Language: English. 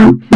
Thank